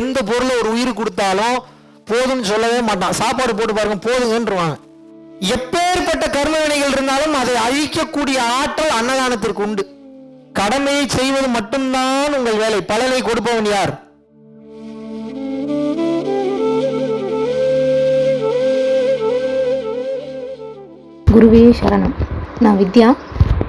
எந்த பொருளை ஒரு உயிர் கொடுத்தாலும் போதும்னு சொல்லவே மாட்டான். சாப்பாடு போட்டு பாருங்க போதுங்கன்றுவாங்க. எப்பேற்பட்ட கர்மவினைகள் இருந்தாலும் அதை அழிக்கக்கூடிய ஆற்றல் அன்னதானத்திற்கு உண்டு. கடமையை செய்வது மட்டும்தான் உங்கள் வேலை. பலனை கொடுப்பவன் யார்? குருவே சரணம். நான் வித்யா.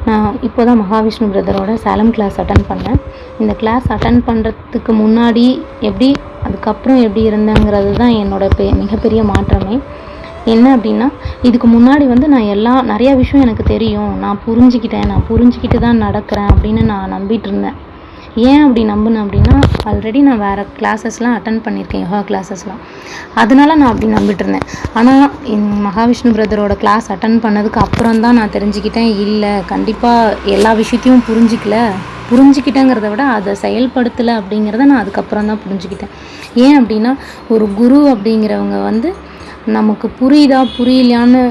நான் இப்போ தான் மகாவிஷ்ணு பிரதரோட சேலம் கிளாஸ் அட்டன் பண்ணேன். இந்த கிளாஸ் அட்டன் பண்ணுறதுக்கு முன்னாடி எப்படி அதுக்கப்புறம் எப்படி இருந்தேங்கிறது தான் என்னோட பெ மிகப்பெரிய மாற்றமே. என்ன அப்படின்னா இதுக்கு முன்னாடி வந்து நான் எல்லா நிறையா விஷயம் எனக்கு தெரியும். நான் புரிஞ்சுக்கிட்டேன் நான் புரிஞ்சுக்கிட்டு தான் நடக்கிறேன் அப்படின்னு நான் நம்பிட்டு இருந்தேன். ஏன் அப்படி நம்பினேன் அப்படின்னா ஆல்ரெடி நான் வேறு கிளாஸஸ்லாம் அட்டன் பண்ணியிருக்கேன் யோகா கிளாஸஸ்லாம் அதனால நான் அப்படி நம்பிட்டு இருந்தேன் ஆனால் என் மகாவிஷ்ணு பிரதரோட கிளாஸ் அட்டன் பண்ணதுக்கு அப்புறம் தான் நான் தெரிஞ்சுக்கிட்டேன் இல்லை கண்டிப்பாக எல்லா விஷயத்தையும் புரிஞ்சிக்கல. புரிஞ்சுக்கிட்டேங்கிறத விட அதை செயல்படுத்தலை அப்படிங்கிறத நான் அதுக்கப்புறம் தான் புரிஞ்சுக்கிட்டேன். ஏன் அப்படின்னா ஒரு குரு அப்படிங்கிறவங்க வந்து நமக்கு புரியுதா புரியலையான்னு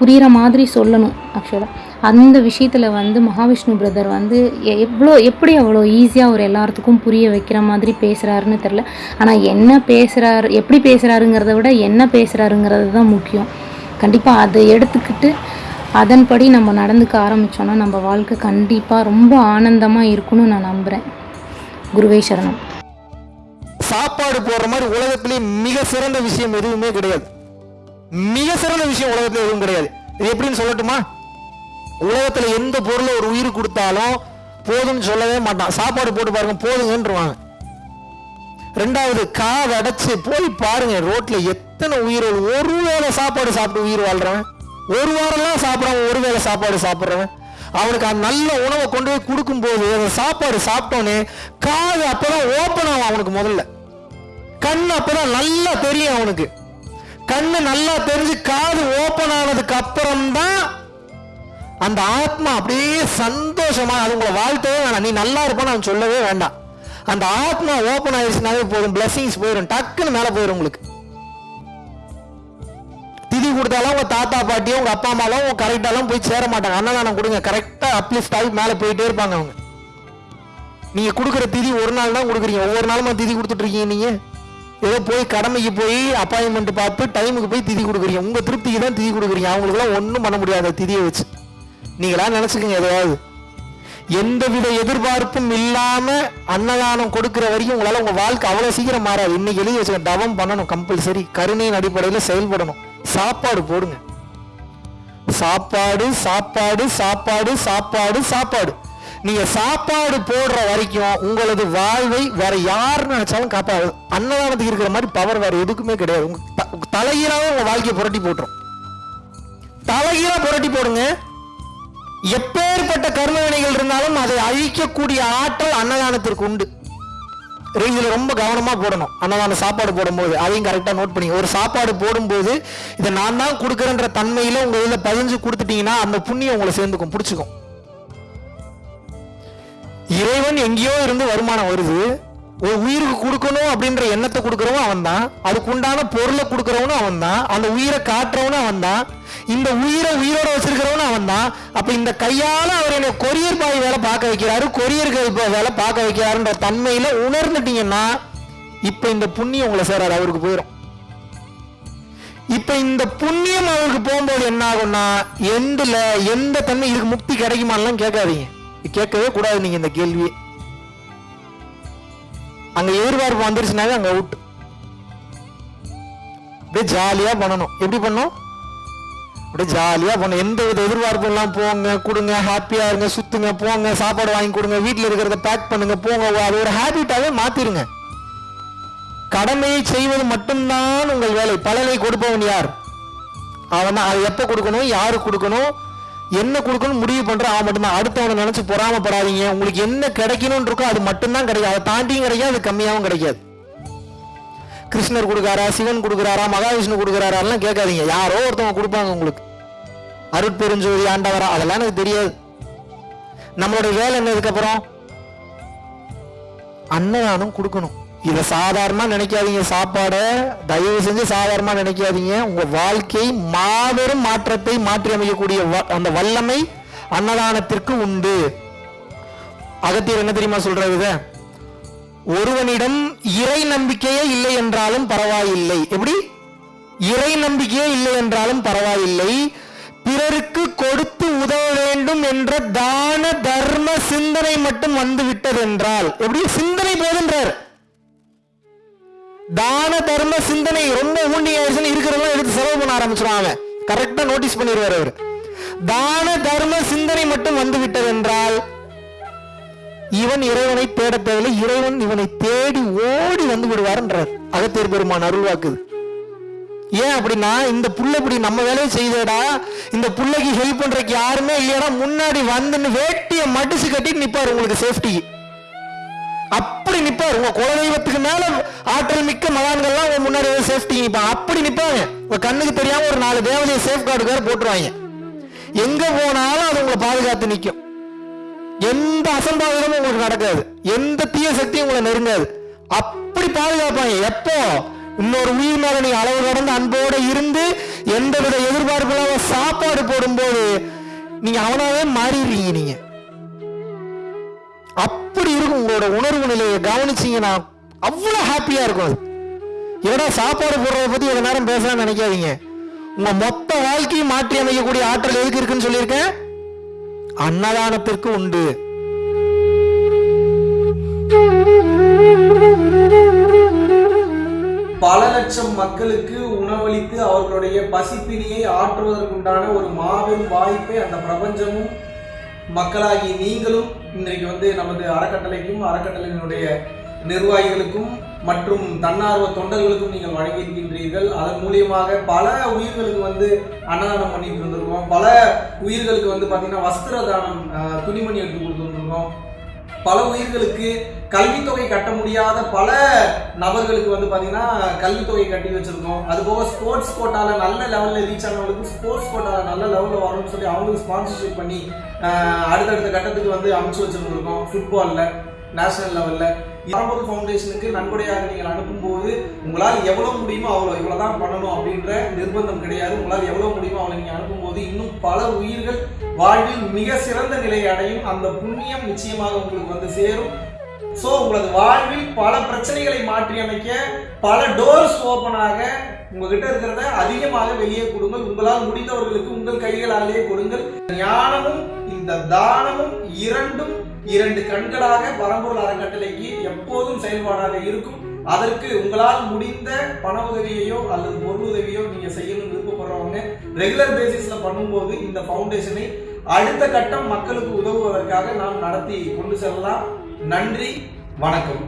புரிகிற மாதிரி சொல்லணும் ஆக்சுவலாக அந்த விஷயத்தில் வந்து மகாவிஷ்ணு பிரதர் வந்து எ- எவ்வளோ எப்படி அவ்வளோ ஈஸியாக ஒரு எல்லாத்துக்கும் புரிய வைக்கிற மாதிரி பேசுகிறாருன்னு தெரில ஆனால் என்ன பேசுகிறாரு எப்படி பேசுகிறாருங்கிறத விட என்ன பேசுகிறாருங்கிறது தான் முக்கியம். கண்டிப்பாக அதை எடுத்துக்கிட்டு அதன்படி நம்ம நடந்துக்க ஆரம்பித்தோன்னா நம்ம வாழ்க்கை கண்டிப்பாக ரொம்ப ஆனந்தமாக இருக்கும்னு நான் நம்புகிறேன் குருவே சரணம். சாப்பாடு போடுற மாதிரி உலகத்திலே மிக சிறந்த விஷயம் எதுவுமே கிடையாது. மிக சிறந்த விஷயம் உலகத்தில் எதுவும் கிடையாது. இது எப்படின்னு சொல்லட்டுமா? உலகத்தில் எந்த பொருளை ஒரு உயிர் கொடுத்தாலும் போதும்னு சொல்லவே மாட்டான். சாப்பாடு போட்டு பாருங்க போதுங்கன்றவாங்க. ரெண்டாவது காது அடைச்சு போய் பாருங்க ரோட்ல எத்தனை உயிர்கள் ஒரு வேளை சாப்பாடு சாப்பிட்டு உயிர் வாழ்றவன். ஒரு வாரம்லாம் சாப்பிட்றவன் ஒரு வேளை சாப்பாடு சாப்பிட்றவன். அவனுக்கு அந்த நல்ல உணவை கொண்டு போய் கொடுக்கும்போது அந்த சாப்பாடு சாப்பிட்டோன்னே காது அப்பதான் ஓப்பன் ஆகும் அவனுக்கு முதல்ல. கண் அப்பதான் நல்லா தெரியும் அவனுக்கு. கண்ணு நல்லா தெரிஞ்சு காது ஓப்பன் ஆனதுக்கு அப்புறம் தான் அந்த ஆத்மா அப்படியே சந்தோஷமா அது உங்களை வாழ்த்தவே வேணாம். நீ நல்லா இருப்பான்னு அவன் சொல்லவே வேண்டாம். அந்த ஆத்மா ஓப்பன் ஆயிடுச்சுனாவே போதும். பிளஸிங்ஸ் போயிடும் டக்குன்னு மேலே போயிடும் உங்களுக்கு. திதி கொடுத்தாலும் உங்க தாத்தா பாட்டியும் உங்க அப்பா அம்மாலும் உங்கள் கரெக்டாலாம் போய் சேர மாட்டாங்க. அன்னதானம் கொடுங்க. கரெக்டா அப்லிஃப்ட் ஆகி மேலே போயிட்டே இருப்பாங்க அவங்க. நீங்க கொடுக்குற திதி ஒரு நாள் தான் கொடுக்குறீங்க. ஒவ்வொரு நாளுமா திதி கொடுத்துட்டு இருக்கீங்க நீங்க? ஏதோ போய் கடமைக்கு போய் அப்பாயின்மெண்ட் பார்த்து டைமுக்கு போய் திதி கொடுக்குறீங்க. உங்க திருப்திக்கு தான் திதி கொடுக்குறீங்க. அவங்களுக்குலாம் ஒன்றும் பண்ண முடியாது திதியை வச்சு. நீங்களா நினைச்சுக்கோங்க எதையாவது எந்தவித எதிர்பார்ப்பும் இல்லாம அன்னதானம் கொடுக்கிற வரைக்கும் உங்களால உங்க வாழ்க்கை அவ்வளவு சீக்கிரம் மாறாது. இன்னைக்கு எழுதி வச்சுக்க தவம் பண்ணணும் கம்பல்சரி கருணையின் அடிப்படையில் செயல்படணும். சாப்பாடு போடுங்க. சாப்பாடு சாப்பாடு சாப்பாடு சாப்பாடு சாப்பாடு. நீங்க சாப்பாடு போடுற வரைக்கும் உங்களது வாழ்வை வேற யார் நினைச்சாலும் காப்பாது அன்னதானத்துக்கு இருக்கிற மாதிரி பவர் வேற எதுக்குமே கிடையாது. உங்க த- உங்க தலைகீழாவே உங்க வாழ்க்கையை புரட்டி போட்டுரும். தலைகீழா புரட்டி போடுங்க. எப்பேற்பட்ட கருணவினைகள் இருந்தாலும் அதை அழிக்கக்கூடிய ஆற்றல் அன்னதானத்திற்கு உண்டு. இதில் ரொம்ப கவனமாக போடணும். அன்னதான சாப்பாடு போடும்போது அதையும் கரெக்டாக நோட் பண்ணி ஒரு சாப்பாடு போடும்போது இதை நான் தான் கொடுக்குறேன்ற தன்மையில் உங்கள் இதில் பதிஞ்சு கொடுத்துட்டீங்கன்னா அந்த புண்ணியம் உங்களை சேர்ந்துக்கும். பிடிச்சிக்கும் இறைவன் எங்கேயோ இருந்து வருமானம் வருது. ஒரு உயிருக்கு கொடுக்கணும் அப்படின்ற எண்ணத்தை கொடுக்குறவன் அவன் தான் அதுக்கு உண்டான பொருளை கொடுக்குறவனும் அவன் தான் அந்த உயிரை காட்டுறவனும் அவன் தான் இந்த உயிரை உயிரோட வச்சிருக்கிறவன் அவன் தான் அப்ப இந்த கையால அவர் என்னை கொரியர் பாய் வேலை பார்க்க வைக்கிறாரு. கொரியர்கள் வேலை பார்க்க வைக்கிறாருன்ற தன்மையில உணர்ந்துட்டீங்கன்னா இப்ப இந்த புண்ணியம் உங்களை சேராது அவருக்கு போயிடும் இப்ப இந்த புண்ணியம் அவருக்கு போகும்போது என்ன ஆகும்னா எண்டுல எந்த தன்மை இதுக்கு முக்தி கிடைக்குமான்லாம் கேட்காதீங்க. கேட்கவே கூடாது நீங்க இந்த கேள்வியே. அங்க எதிர்பார்ப்பு வந்துருச்சுனாவே அங்க அவுட் அப்படியே ஜாலியா பண்ணணும். எப்படி பண்ணும் அப்படியே ஜாலியாக பண்ணணும் எந்த வித எதிர்பார்ப்பும் எல்லாம் போங்க. கொடுங்க ஹாப்பியாக இருங்க சுற்றுங்க போங்க சாப்பாடு வாங்கி கொடுங்க வீட்டில் இருக்கிறத பேக் பண்ணுங்க போங்க. அது ஒரு ஹேபிட்டாகவே மாற்றிடுங்க கடமையை செய்வது மட்டும்தான் உங்கள் வேலை. பலனை கொடுப்பவன் யார்? அவன் அது எப்போ கொடுக்கணும் யாருக்கு கொடுக்கணும் என்ன கொடுக்கணும் முடிவு பண்ற அவன் மட்டும்தான். அடுத்தவனை நினச்சி பொறாமப்படாதீங்க. உங்களுக்கு என்ன கிடைக்கணும்னு இருக்கோ அது மட்டும்தான் கிடைக்கும். அதை தாண்டியும் கிடைக்காது அது கம்மியாகவும் கிடைக்காது. கிருஷ்ணர் கொடுக்காரா சிவன் கொடுக்குறாரா மகாவிஷ்ணு கொடுக்குறாராலாம் கேட்காதீங்க. யாரோ ஒருத்தவங்க கொடுப்பாங்க உங்களுக்கு. அருட்பெருஞ்சோதி ஆண்டவரா அதெல்லாம் எனக்கு தெரியாது. நம்மளுடைய வேலை என்னதுக்கப்புறம் அன்னதானம் கொடுக்கணும். இதை சாதாரணமாக நினைக்காதீங்க. சாப்பாடை தயவு செஞ்சு சாதாரணமாக நினைக்காதீங்க. உங்கள் வாழ்க்கை மாபெரும் மாற்றத்தை மாற்றி அமைக்கக்கூடிய வ- அந்த வல்லமை அன்னதானத்திற்கு உண்டு. அகத்தியர் என்ன தெரியுமா சொல்கிறது இதை? ஒருவனிடம் இறை நம்பிக்கையே இல்லை என்றாலும் பரவாயில்லை. எப்படி? இறை நம்பிக்கையே இல்லை என்றாலும் பரவாயில்லை. பிறருக்கு கொடுத்து உதவ வேண்டும் என்ற தான தர்ம சிந்தனை மட்டும் வந்து விட்டதென்றால் எப்படி? சிந்தனை போதுன்றார். தான தர்ம சிந்தனை ரொம்ப ஊண்டி ஆயிடுச்சுன்னு இருக்கிறதெல்லாம் எடுத்து செலவு பண்ண ஆரம்பிச்சிடும் அவன். கரெக்டா நோட்டீஸ் பண்ணிடுவார் அவர். தான தர்ம சிந்தனை மட்டும் வந்து விட்டதென்றால் இவன் இறைவனை தேட தேவையில்லை. இறைவன் இவனை தேடி ஓடி வந்து விடுவார்ன்றார். அகத்தியர் பெருமான் அருள்வாக்குது ஏன் அப்படின்னா இந்த புள்ள இப்படி நம்ம வேலையை செய்தடா. இந்த புள்ளைக்கு ஹெல்ப் பண்றதுக்கு யாருமே இல்லையடா. முன்னாடி வந்துன்னு வேட்டியை மடிச்சு கட்டிட்டு நிப்பாரு உங்களுக்கு சேஃப்டிக்கு அப்படி நிப்பாரு. உங்க குலதெய்வத்துக்கு மேல ஆற்றல் மிக்க மகான்கள்லாம் உங்க முன்னாடி சேஃப்டி நிப்பாங்க அப்படி நிப்பாங்க. உங்க கண்ணுக்கு தெரியாம ஒரு நாலு தேவதையை சேஃப் கார்டு வேற போட்டுருவாங்க. எங்க போனாலும் அது உங்களை பாதுகாத்து நிற்கும் எந்த அசம்பாவிதமும் உங்களுக்கு நடக்காது. எந்த தீய சக்தியும் உங்களை நெருங்காது. அப்படி பாதுகாப்பாங்க. எப்போ? இன்னொரு உயிர் மேல நீ அளவு கடந்த அன்போட இருந்து எந்தவித எதிர்பார்ப்பு இல்லாம சாப்பாடு போடும்போது நீங்க அவனாவே மாறிடுறீங்க நீங்க. அப்படி இருக்கும் உங்களோட உணர்வு நிலையை கவனிச்சீங்கன்னா அவ்வளவு ஹாப்பியா இருக்கும் அது. ஏன்னா சாப்பாடு போடுறத பத்தி இவ்வளவு நேரம் பேசலாம்னு நினைக்காதீங்க. உங்க மொத்த வாழ்க்கையை மாற்றி அமைக்கக்கூடிய ஆற்றல் எதுக்கு இருக்குன்னு சொல்லியிருக்கேன்? அன்னதானத்திற்கு உண்டு. பல லட்சம் மக்களுக்கு உணவளித்து அவர்களுடைய பசிப்பினியை ஆற்றுவதற்குண்டான ஒரு மாபெரும் வாய்ப்பை அந்த பிரபஞ்சமும் மக்களாகி நீங்களும் இன்றைக்கு வந்து நமது அறக்கட்டளைக்கும் அறக்கட்டளையினுடைய நிர்வாகிகளுக்கும் மற்றும் தன்னார்வ தொண்டர்களுக்கும் நீங்கள் வழங்கியிருக்கின்றீர்கள். அதன் மூலியமாக பல உயிர்களுக்கு வந்து அன்னதானம் பண்ணிட்டு இருந்திருக்கோம் பல உயிர்களுக்கு வந்து பார்த்தீங்கன்னா வஸ்திர தானம் துணிமணி எடுத்து கொடுத்துருந்துருக்கோம் பல உயிர்களுக்கு கல்வித்தொகை கட்ட முடியாத பல நபர்களுக்கு வந்து பார்த்தீங்கன்னா கல்வித்தொகை கட்டி வச்சிருக்கோம். அது போக ஸ்போர்ட்ஸ் கோட்டால நல்ல லெவலில் ரீச் ஆனவங்களுக்கு ஸ்போர்ட்ஸ் கோட்டால நல்ல லெவலில் வரும்னு சொல்லி அவங்களுக்கு ஸ்பான்சர்ஷிப் பண்ணி அடுத்தடுத்த கட்டத்துக்கு வந்து அமைச்சு வச்சிருந்துருக்கோம். ஃபுட்பாலில் நேஷனல் லெவலில் பரம்பொருள் ஃபவுண்டேஷனுக்கு நன்கொடையாக நீங்கள் அனுப்பும்போது உங்களால் எவ்வளோ முடியுமோ அவ்வளோ இவ்வளோ தான் பண்ணணும் அப்படின்ற நிர்பந்தம் கிடையாது. உங்களால் எவ்வளோ முடியுமோ அவளை நீங்கள் அனுப்பும்போது இன்னும் பல உயிர்கள் வாழ்வில் மிக சிறந்த நிலையை அடையும். அந்த புண்ணியம் நிச்சயமாக உங்களுக்கு வந்து சேரும். ஸோ உங்களது வாழ்வில் பல பிரச்சனைகளை மாற்றி அமைக்க பல டோர்ஸ் ஓப்பனாக உங்ககிட்ட இருக்கிறத அதிகமாக வெளியே கொடுங்கள். உங்களால் முடிந்தவர்களுக்கு உங்கள் கைகளாலேயே கொடுங்கள். ஞானமும் இந்த தானமும் இரண்டும் இரண்டு கண்களாக பரம்பொருள் அறக்கட்டளைக்கு எப்போதும் செயல்பாடாக இருக்கும். அதற்கு உங்களால் முடிந்த பண உதவியையோ அல்லது பொருள் உதவியோ நீங்கள் செய்யணும்னு விருப்பப்படுறவங்க ரெகுலர் பேசிஸில் பண்ணும்போது இந்த ஃபவுண்டேஷனை அடுத்த கட்டம் மக்களுக்கு உதவுவதற்காக நாம் நடத்தி கொண்டு செல்லலாம். நன்றி வணக்கம்.